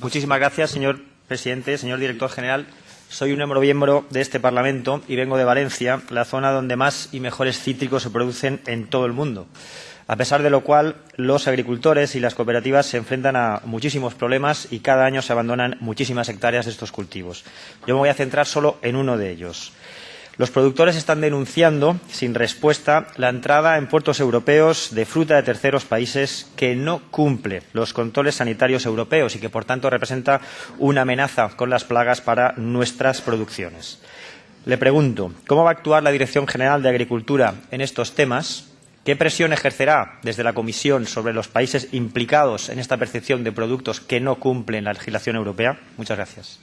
Muchísimas gracias, señor presidente, señor director general. Soy un miembro de este Parlamento y vengo de Valencia, la zona donde más y mejores cítricos se producen en todo el mundo. A pesar de lo cual, los agricultores y las cooperativas se enfrentan a muchísimos problemas y cada año se abandonan muchísimas hectáreas de estos cultivos. Yo me voy a centrar solo en uno de ellos. Los productores están denunciando, sin respuesta, la entrada en puertos europeos de fruta de terceros países que no cumple los controles sanitarios europeos y que, por tanto, representa una amenaza con las plagas para nuestras producciones. Le pregunto, ¿cómo va a actuar la Dirección General de Agricultura en estos temas? ¿Qué presión ejercerá desde la Comisión sobre los países implicados en esta percepción de productos que no cumplen la legislación europea? Muchas gracias.